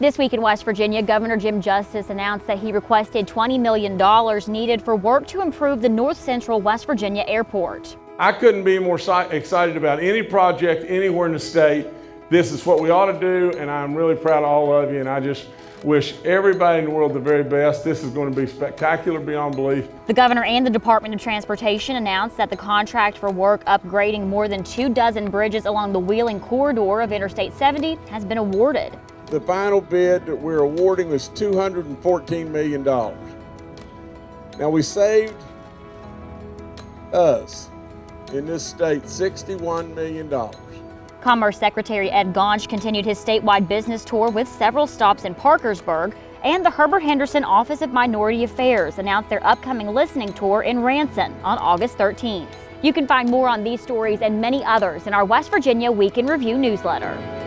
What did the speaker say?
This week in West Virginia, Governor Jim Justice announced that he requested $20 million needed for work to improve the North Central West Virginia airport. I couldn't be more excited about any project anywhere in the state. This is what we ought to do, and I'm really proud of all of you, and I just wish everybody in the world the very best. This is going to be spectacular beyond belief. The governor and the Department of Transportation announced that the contract for work upgrading more than two dozen bridges along the Wheeling corridor of Interstate 70 has been awarded. The final bid that we're awarding was $214 million. Now we saved us in this state $61 million. Commerce Secretary Ed Gaunch continued his statewide business tour with several stops in Parkersburg, and the Herbert Henderson Office of Minority Affairs announced their upcoming listening tour in Ranson on August 13th. You can find more on these stories and many others in our West Virginia Week in Review newsletter.